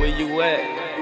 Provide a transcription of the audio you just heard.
where you at?